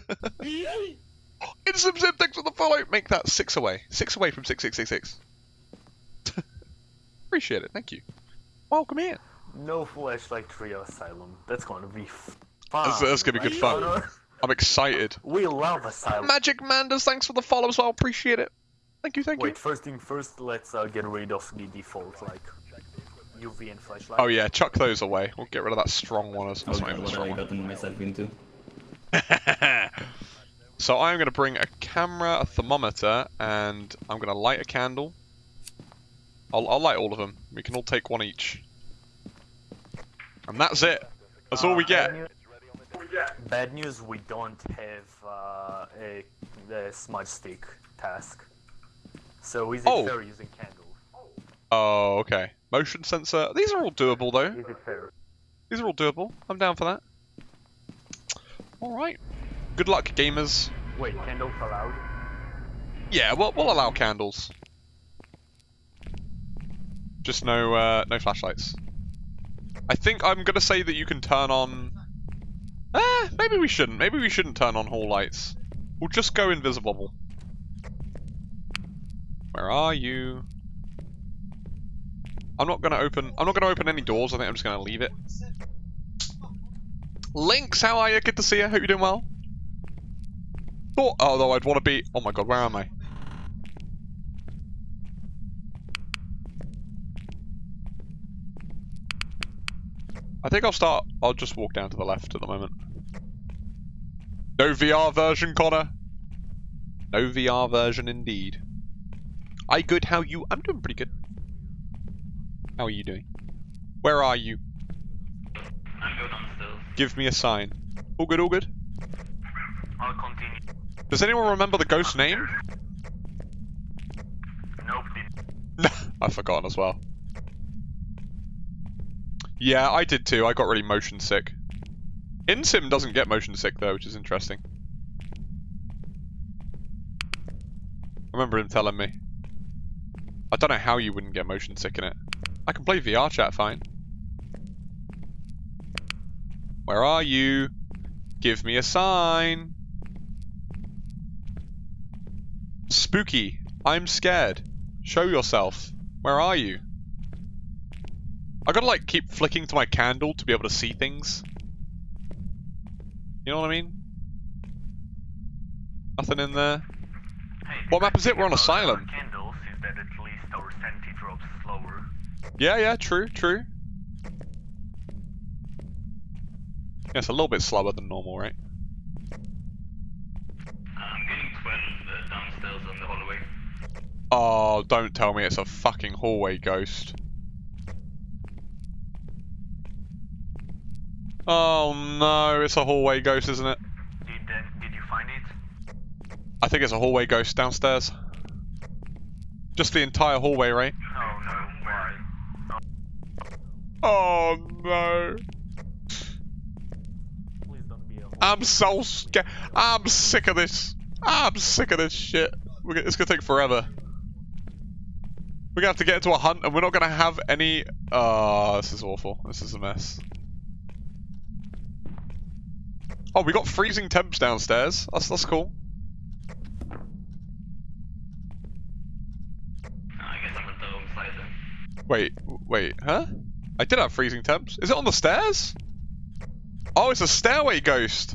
Instant Sim, thanks for the follow. Make that six away. Six away from 6666. Appreciate it. Thank you. Welcome in. No flashlight trio asylum. That's gonna be fun. That's- that's gonna be good fun. I'm excited. We love asylum. Magic Manders, thanks for the follow as well. Appreciate it. Thank you, thank Wait, you. first thing first, let's uh, get rid of the default like UV and flashlight. Oh yeah, chuck those away. We'll get rid of that strong one. As, that's Oh not even a what have strong I one. gotten myself into? so I'm going to bring a camera, a thermometer, and I'm going to light a candle. I'll, I'll light all of them. We can all take one each. And that's it. That's all we Uh, get. Bad news, we don't have uh, a, a smudge stick task. So is it Oh. fair using candle? Oh, okay. Motion sensor. These are all doable though. Is it fair? These are all doable. I'm down for that. Alright. Good luck, gamers. Wait, candles allowed? Yeah, we'll, we'll allow candles. Just no, uh, no flashlights. I think I'm gonna say that you can turn on... Eh, maybe we shouldn't. Maybe we shouldn't turn on hall lights. We'll just go invisible. Where are you? I'm not gonna open... I'm not gonna open any doors. I think I'm just gonna leave it. Lynx, how are you? Good to see you. Hope you're doing well. Thought, although I'd want to be... Oh my god, where am I? I think I'll start... I'll just walk down to the left at the moment. No VR version, Connor. No VR version indeed. I good, how you? I'm doing pretty good. How are you doing? Where are you? I'm going downstairs. Give me a sign. All good, all good. I'll continue. Does anyone remember the ghost name? Nope. I've forgotten as well. Yeah, I did too. I got really motion sick. InSim doesn't get motion sick though, which is interesting. I remember him telling me. I don't know how you wouldn't get motion sick in it. I can play VR chat fine. Where are you? Give me a sign. Spooky. I'm scared. Show yourself. Where are you? I gotta like keep flicking to my candle to be able to see things. You know what I mean? Nothing in there. What map is it? We're on Asylum. Candles is that at least our drops slower. Yeah, yeah, true, true. Yeah, it's a little bit slower than normal, right? I'm getting 12 uh, downstairs on the hallway. Oh, don't tell me it's a fucking hallway ghost. Oh no, it's a hallway ghost, isn't it? Did uh, did you find it? I think it's a hallway ghost downstairs. Just the entire hallway, right? Oh no, why? Oh no. Please don't be a I'm so scared. I'm sick of this. I'm sick of this shit. We're gonna, it's gonna take forever. We're gonna have to get into a hunt and we're not gonna have any... Oh, this is awful. This is a mess. Oh, we got freezing temps downstairs. That's, that's cool. I guess I'm at the wrong side then. Wait, wait, huh? I did have freezing temps. Is it on the stairs? Oh, it's a stairway ghost.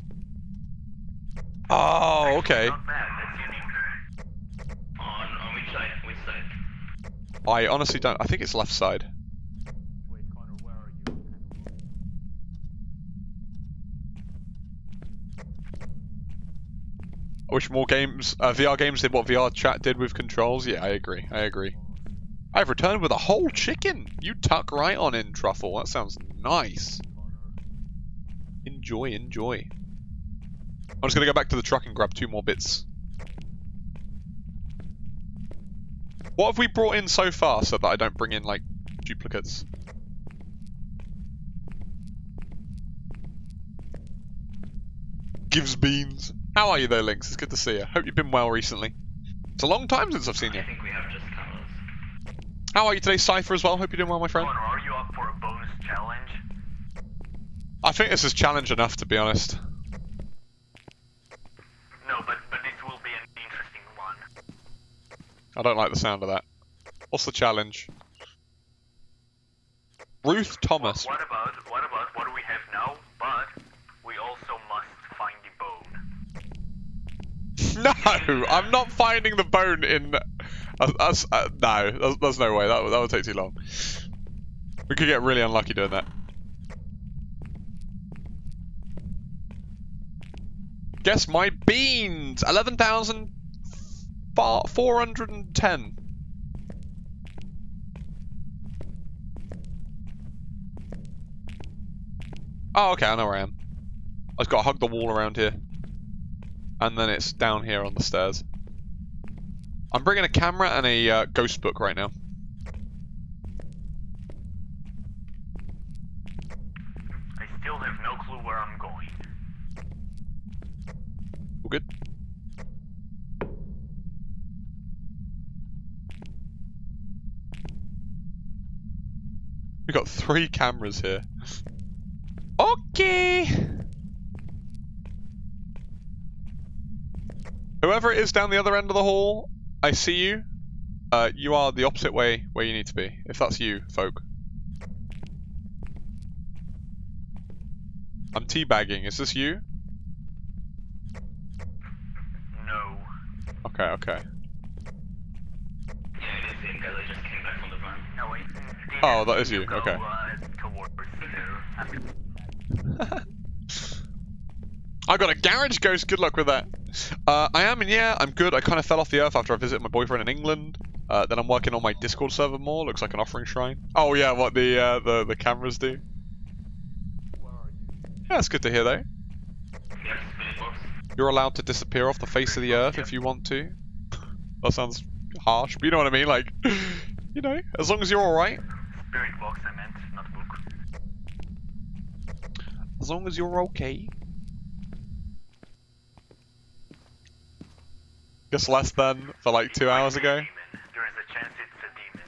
Oh, okay. Not bad, that's unique. On, on which side? Which side? I honestly don't. I think it's left side. Wait, Connor, where are you? I wish more games, uh, VR games did what VR chat did with controls. Yeah, I agree. I agree. I've returned with a whole chicken. You tuck right on in, Truffle. That sounds nice. Enjoy, enjoy. I'm just gonna go back to the truck and grab two more bits. What have we brought in so far so that I don't bring in, like, duplicates? Gives beans. How are you though, Lynx? It's good to see you. Hope you've been well recently. It's a long time since I've seen you. I think we have just cameras. How are you today, Cypher, as well? Hope you're doing well, my friend. I think this is challenge enough, to be honest. No, but, but this will be an interesting one. I don't like the sound of that. What's the challenge? Ruth Thomas. What, about what about what we have now? But we also must find the bone. No, I'm not finding the bone in. Uh, uh, uh, no, there's, there's no way. That that would take too long. We could get really unlucky doing that. Guess my beans. Eleven thousand four hundred and ten. Oh, okay. I know where I am. I've got to hug the wall around here. And then it's down here on the stairs. I'm bringing a camera and a uh, ghost book right now. I still have no clue where I'm going. All good? We got three cameras here. Okay. Whoever it is down the other end of the hall, I see you. Uh, you are the opposite way where you need to be. If that's you, folk. I'm teabagging. Is this you? No wait. Oh, that is you, okay. I got a garage ghost. Good luck with that. Uh, I am, and yeah, I'm good. I kind of fell off the earth after I visited my boyfriend in England. Uh, then I'm working on my Discord server more. Looks like an offering shrine. Oh yeah, what the uh, the the cameras do. Yeah, that's good to hear though. Yes, spirit box. You're allowed to disappear off the face of the earth if you want to. That sounds harsh, but you know what I mean. Like, you know, as long as you're all right. Spirit box, I meant, not book. As long as you're okay. Guess less than for like two hours ago. Demon. There is a chance it's a demon.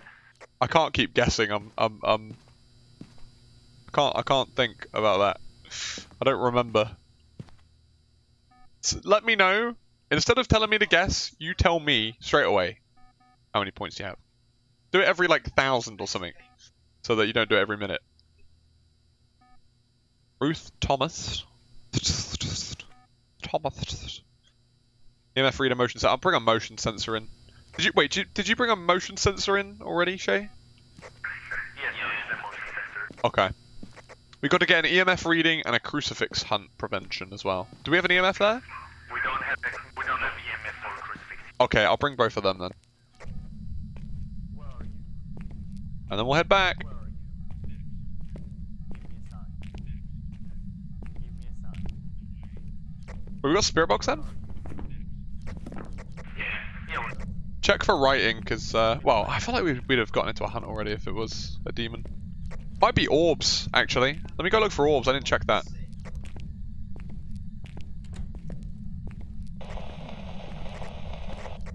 I can't keep guessing. I'm, I'm, I'm. I can't, I can't think about that. I don't remember. Let me know. Instead of telling me to guess, you tell me straight away how many points you have. Do it every like thousand or something, so that you don't do it every minute. Ruth Thomas. Thomas. EMF reader motion sensor. I'll bring a motion sensor in. Did you wait? Did you, did you bring a motion sensor in already, Shay? Yes, a motion sensor. Okay. We got to get an EMF reading and a crucifix hunt prevention as well. Do we have an EMF there? We don't have we don't have EMF or crucifix. Okay, I'll bring both of them then. Where are you? And then we'll head back. Where are you? Give me a sign. Give me a sign. We got spirit box then? Check for writing, because, uh, well, I feel like we'd, we'd have gotten into a hunt already if it was a demon. Might be orbs, actually. Let me go look for orbs, I didn't check that.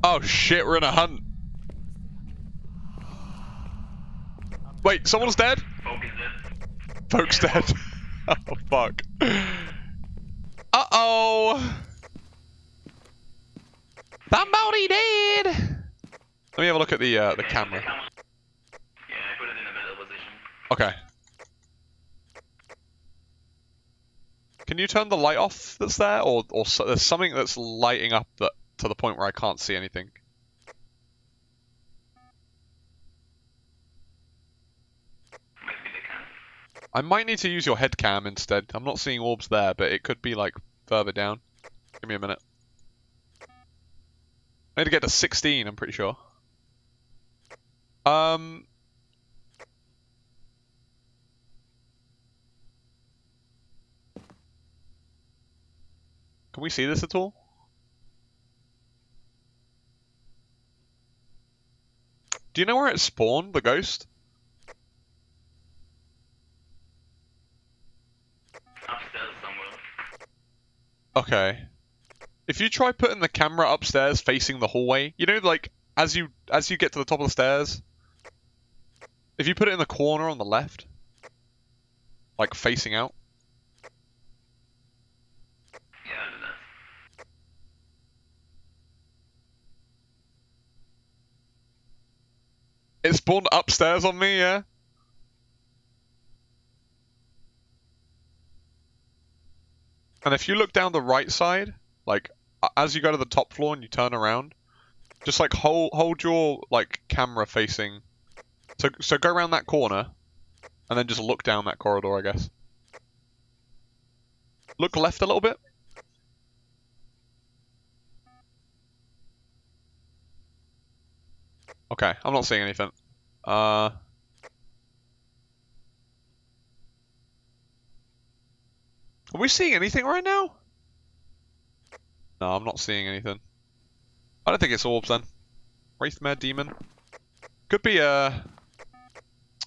Oh shit, we're in a hunt. Wait, someone's dead? Folks dead. oh fuck. Uh oh. Somebody dead. Let me have a look at the uh, the camera. Yeah, I put it in the middle position. Okay. Can you turn the light off that's there, or or so, there's something that's lighting up that to the point where I can't see anything? I might need to use your head cam instead. I'm not seeing orbs there, but it could be like further down. Give me a minute. I need to get to 16, I'm pretty sure. Um. Can we see this at all? Do you know where it spawned, the ghost? Upstairs somewhere. Okay. If you try putting the camera upstairs facing the hallway, you know, like as you as you get to the top of the stairs, if you put it in the corner on the left, like facing out, Yeah, I'll do that. It spawned upstairs on me, yeah? And if you look down the right side, like as you go to the top floor and you turn around, just like hold hold your like camera facing. So so go around that corner, and then just look down that corridor, I guess. Look left a little bit. Okay, I'm not seeing anything. Uh. Are we seeing anything right now? No, I'm not seeing anything. I don't think it's orbs then. Wraithmare Demon. Could be uh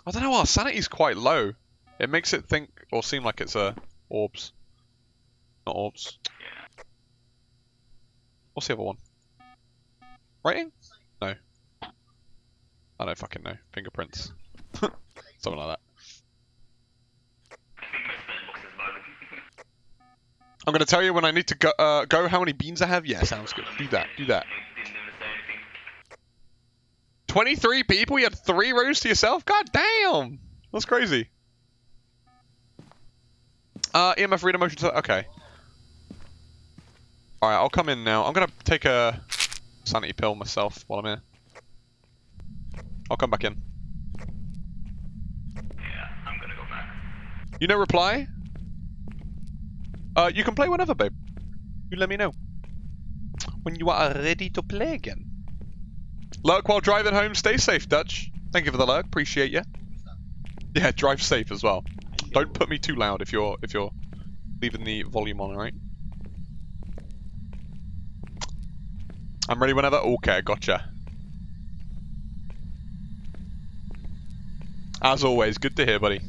I don't know, our sanity's quite low. It makes it think or seem like it's uh orbs. Not orbs. What's the other one? Writing? No. I don't fucking know. Fingerprints. Something like that. I'm gonna tell you when I need to go, uh, go how many beans I have. Yeah, sounds good. Do that. Do that. It didn't even say anything. 23 people? You had three rows to yourself? God damn! That's crazy. Uh, EMF reader motion. Okay. Alright, I'll come in now. I'm gonna take a sanity pill myself while I'm here. I'll come back in. Yeah, I'm gonna go back. You know reply? Uh, you can play whenever, babe. You let me know. When you are ready to play again. Lurk while driving home. Stay safe, Dutch. Thank you for the lurk. Appreciate you. Yeah, drive safe as well. Don't put me too loud if you're if you're leaving the volume on, right? I'm ready whenever. Okay, gotcha. As always, good to hear, buddy.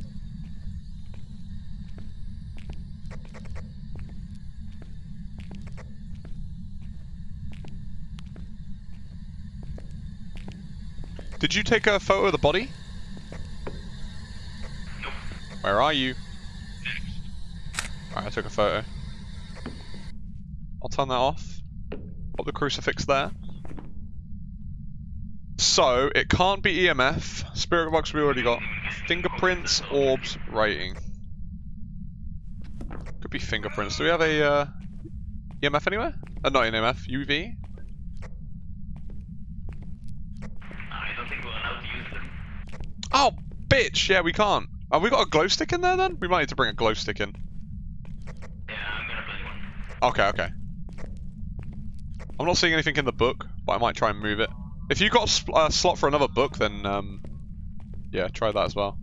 Did you take a photo of the body? Nope. Where are you? Alright, I took a photo. I'll turn that off. Put the crucifix there. So, it can't be EMF. Spirit box we already got. Fingerprints, orbs, writing. Could be fingerprints. Do we have a uh, EMF anywhere? Uh, not an EMF. UV? I don't think we're allowed use them. Oh, bitch! Yeah, we can't. Have we got a glow stick in there then? We might need to bring a glow stick in. Yeah, I'm gonna bring one. Okay, okay. I'm not seeing anything in the book, but I might try and move it. If you got a sp- uh, slot for another book, then um, yeah, try that as well.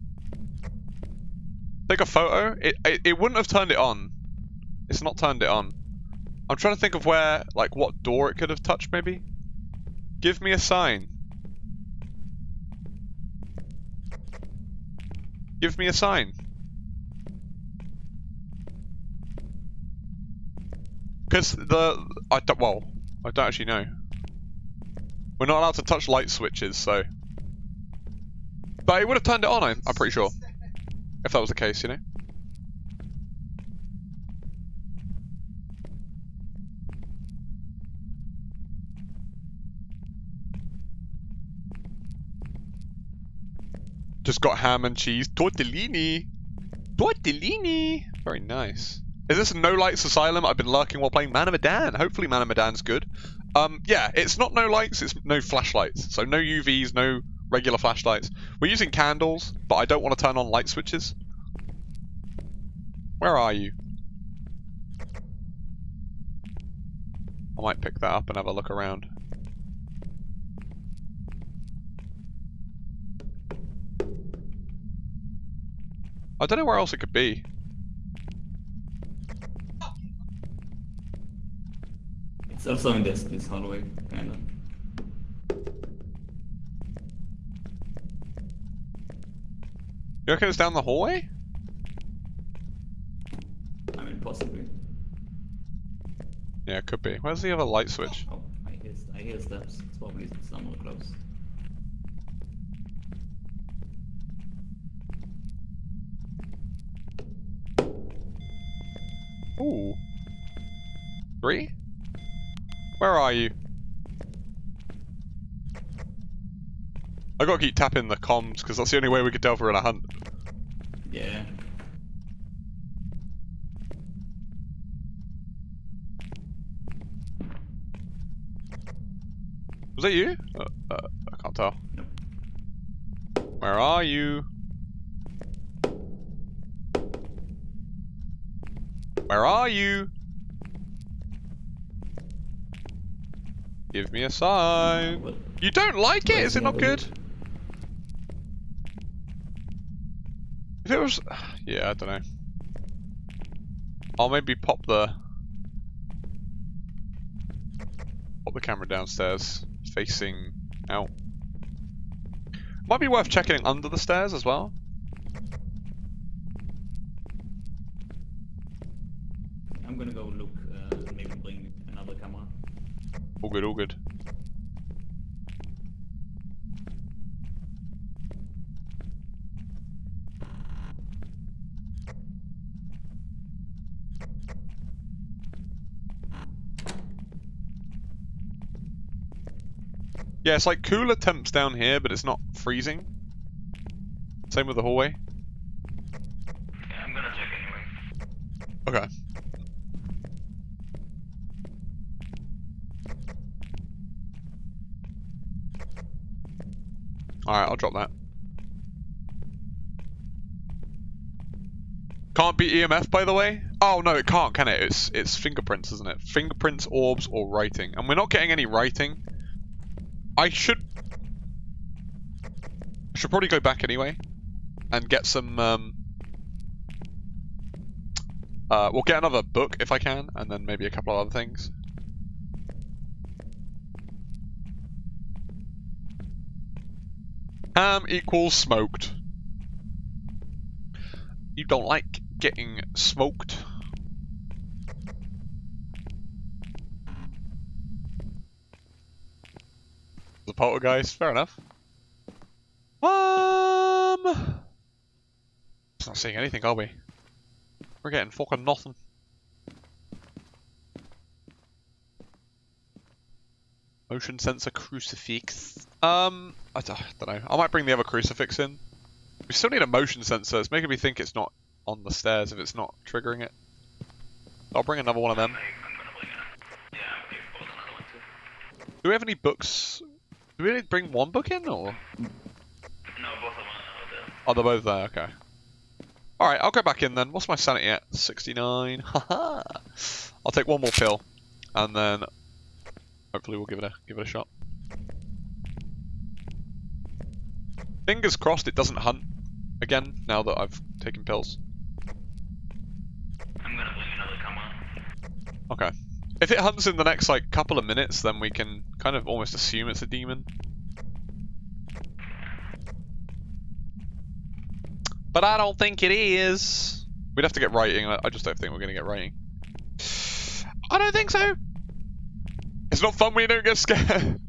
Take a photo. It, it it wouldn't have turned it on. It's not turned it on. I'm trying to think of where, like, what door it could have touched. Maybe. Give me a sign. Give me a sign. Because the I don't well, I don't actually know. We're not allowed to touch light switches, so. But it would have turned it on. I'm, I'm pretty sure. If that was the case, you know. Just got ham and cheese tortellini. Tortellini. Very nice. Is this no lights asylum? I've been lurking while playing Man of Medan. Hopefully Man of Medan's good. Um, yeah, it's not no lights, it's no flashlights. So no UVs, no regular flashlights. We're using candles, but I don't want to turn on light switches. Where are you? I might pick that up and have a look around. I don't know where else it could be. It's also in this this hallway, kinda. You reckon it's down the hallway? I mean, possibly. Yeah, it could be. Where's the other light switch? Oh, I hear I hear steps. It's probably somewhere close. Ooh. Three? Where are you? I gotta keep tapping the comms because that's the only way we could tell if we're in a hunt. Yeah. Was that you? Uh, uh, I can't tell. Nope. Where are you? Where are you? Give me a sign. You don't like it? Is it not good? If it was... Yeah, I don't know. I'll maybe pop the... Pop the camera downstairs, facing out. Might be worth checking under the stairs as well. I'm gonna go look uh, and maybe bring another camera. All good, all good. Yeah, it's like cooler temps down here, but it's not freezing. Same with the hallway. Yeah, I'm gonna check anyway. Okay. Alright, I'll drop that. Can't be EMF, by the way? Oh, no, it can't, can it? It's, it's fingerprints, isn't it? Fingerprints, orbs, or writing. And we're not getting any writing. I should... I should probably go back anyway. And get some, um... Uh, we'll get another book if I can, and then maybe a couple of other things. Ham equals smoked. You don't like getting smoked. The poltergeist, fair enough. Um, it's not seeing anything, are we? We're getting fucking nothing. Motion sensor crucifix. Um, I don't, I don't know. I might bring the other crucifix in. We still need a motion sensor. It's making me think it's not on the stairs if it's not triggering it. I'll bring another one of them. Like, I'm gonna bring it. Yeah, we bought another one too. Do we have any books? Do we need to bring one book in or? No, both of them are there. Oh, they're both there. Okay. All right, I'll go back in then. What's my sanity at? 69. Haha. I'll take one more pill, and then hopefully we'll give it a give it a shot. Fingers crossed it doesn't hunt again now that I've taken pills. I'm gonna another camera. Okay. If it hunts in the next like couple of minutes, then we can kind of almost assume it's a demon. But I don't think it is. We'd have to get writing. I I just don't think we're going to get writing. I don't think so. It's not fun when you don't get scared.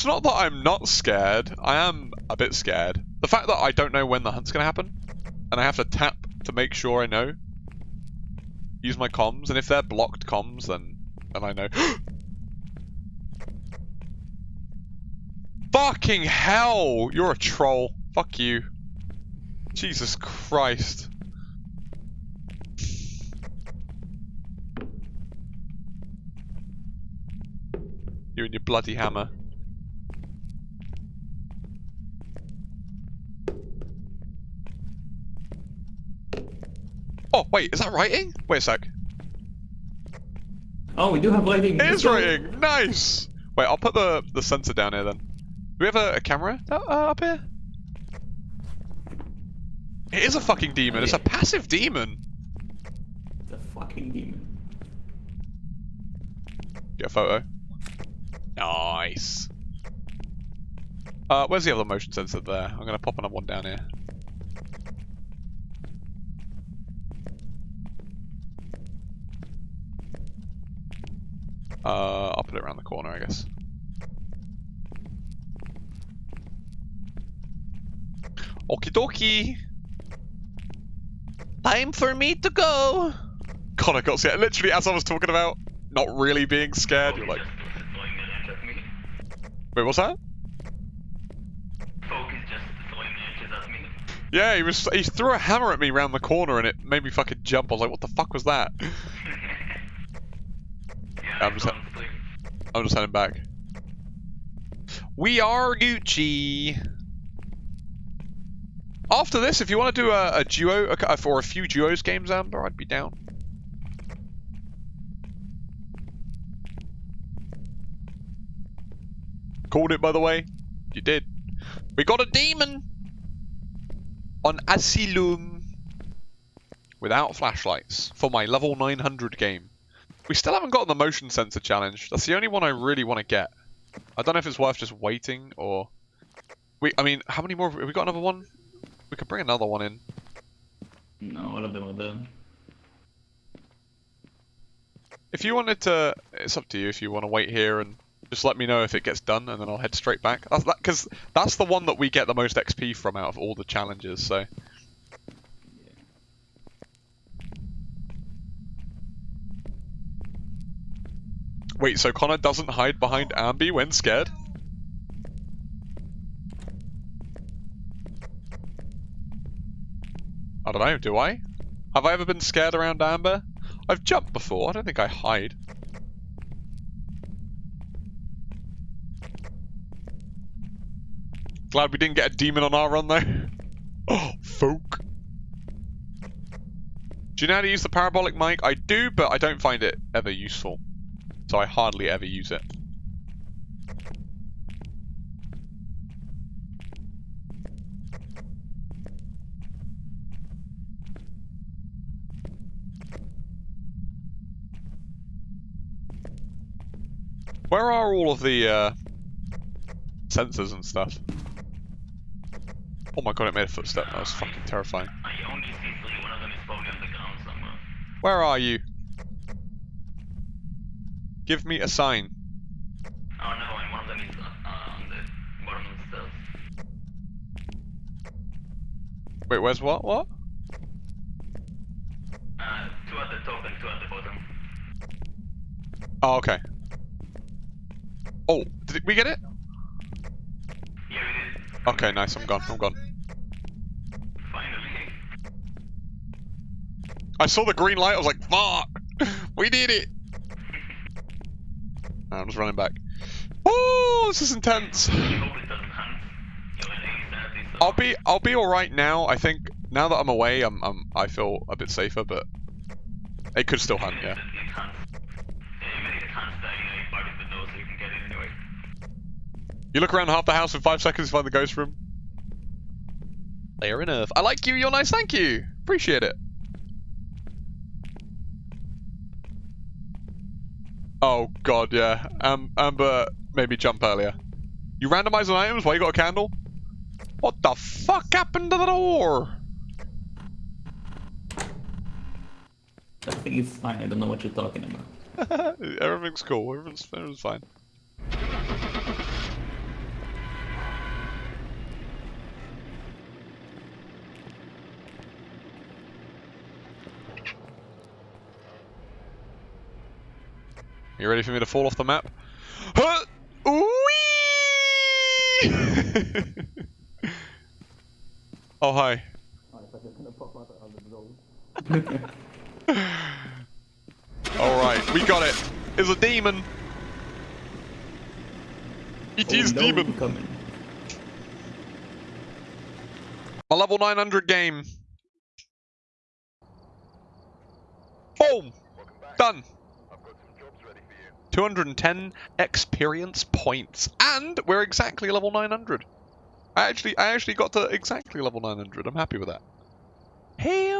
It's not that I'm not scared. I am a bit scared. The fact that I don't know when the hunt's going to happen, and I have to tap to make sure I know. Use my comms, and if they're blocked comms, then then I know. Fucking hell! You're a troll. Fuck you. Jesus Christ. You and your bloody hammer. Oh, wait, is that writing? Wait a sec. Oh, we do have lighting. It is writing! Nice! Wait, I'll put the, the sensor down here then. Do we have a, a camera uh, uh, up here? It is a fucking demon. It's a passive demon. The fucking demon. Get a photo. Nice. Uh, where's the other motion sensor there? I'm gonna pop another one down here. Uh, I'll put it around the corner, I guess. Okie dokie! Time for me to go! God, I got scared. Literally, as I was talking about not really being scared, you're like... Wait, what's that? Yeah, he was. He threw a hammer at me around the corner, and it made me fucking jump. I was like, "What the fuck was that?" I'm just-. I'm just heading back. We are Gucci. After this, if you want to do a, a duo a, for a few duos games, Amber, I'd be down. Called it, by the way. You did. We got a demon on Asylum without flashlights for my level 900 game. We still haven't gotten the motion sensor challenge. That's the only one I really want to get. I don't know if it's worth just waiting or. We, I mean, how many more? Have we got another one? We could bring another one in. No, all of them are done. If you wanted to, it's up to you. If you want to wait here and just let me know if it gets done, and then I'll head straight back. That's because that's the one that we get the most XP from out of all the challenges. So wait, so Connor doesn't hide behind Ambi when scared? I don't know. Do I? Have I ever been scared around Amber? I've jumped before. I don't think I hide. Glad we didn't get a demon on our run though. Oh, folk. Do you know how to use the parabolic mic? I do, but I don't find it ever useful. So I hardly ever use it. Where are all of the uh, sensors and stuff? Oh my god, it made a footstep. That was fucking terrifying. Where are see three. One of them is probably on the ground somewhere. Where are you? Give me a sign. Oh no, and one of them is uh, on the bottom of the stairs. Wait, where's what? What? Uh, two at the top and two at the bottom. Oh, okay. Oh, did we get it? Yeah, we did. Okay, nice. I'm gone. I'm gone. Finally. I saw the green light. I was like, fuck! We did it! I'm just running back. Oh, this is intense. I'll be I'll be all right now. I think now that I'm away, I'm, I'm I feel a bit safer, but it could still hunt. Yeah. You in look around half the house in five seconds to find the ghost room. Fair enough. I like you. You're nice. Thank you. Appreciate it. Oh god, yeah. Um, Amber maybe jump earlier. You randomize on items while you got a candle? What the fuck happened to the door? I think it's fine. I don't know what you're talking about. Everything's cool. Everything's, everything's fine. You ready for me to fall off the map? Huh! Oh, hi. Alright, we got it. It's a demon. It oh, is oh, no, demon. My level 900 game. Boom! Done. 210 experience points. And we're exactly level 900. I actually I actually got to exactly level 900. I'm happy with that. Hell!